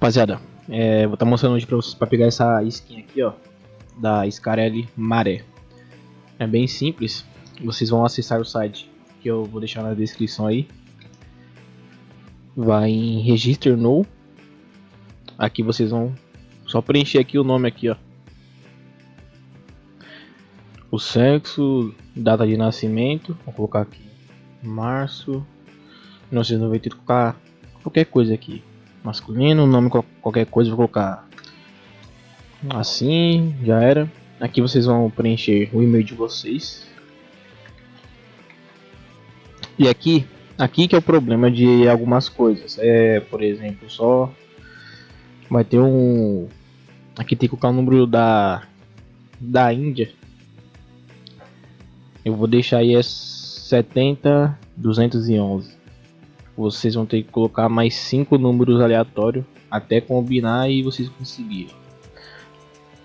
Rapaziada, é, vou estar tá mostrando hoje pra vocês pra pegar essa skin aqui, ó. Da Scarelli Maré. É bem simples. Vocês vão acessar o site que eu vou deixar na descrição aí. Vai em Register No. Aqui vocês vão só preencher aqui o nome aqui, ó. O sexo, data de nascimento, vou colocar aqui março 1990, colocar qualquer coisa aqui masculino, nome qualquer coisa, vou colocar assim, já era. Aqui vocês vão preencher o e-mail de vocês. E aqui, aqui que é o problema de algumas coisas. É, por exemplo, só vai ter um aqui tem que colocar o número da da Índia. Eu vou deixar aí é 70 211 vocês vão ter que colocar mais cinco números aleatórios até combinar e vocês conseguirem.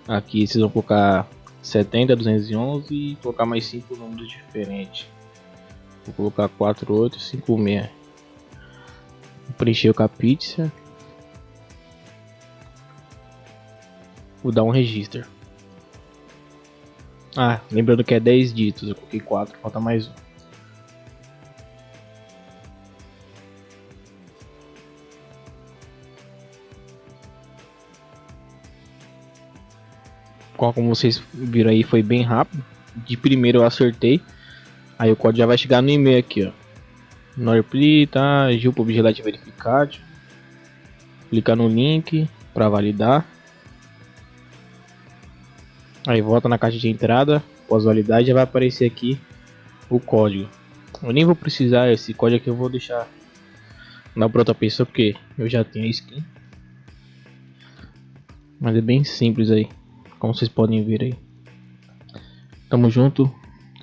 Aqui vocês vão colocar 70, 211 e colocar mais cinco números diferentes. Vou colocar 4856. Vou preencher o capítulo. Vou dar um registro. Ah, lembrando que é 10 dígitos, eu coloquei 4, falta mais um. Como vocês viram aí, foi bem rápido. De primeiro eu acertei. Aí o código já vai chegar no e-mail aqui, ó. Norpli, tá? Gil Publicidade verificado. Clicar no link para validar. Aí volta na caixa de entrada. Pós-validade já vai aparecer aqui o código. Eu nem vou precisar esse código aqui, eu vou deixar na outra pessoa porque eu já tenho a skin. Mas é bem simples aí como vocês podem ver aí. Tamo junto,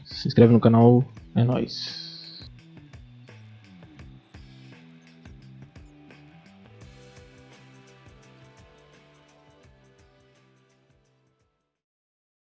se inscreve no canal, é nóis.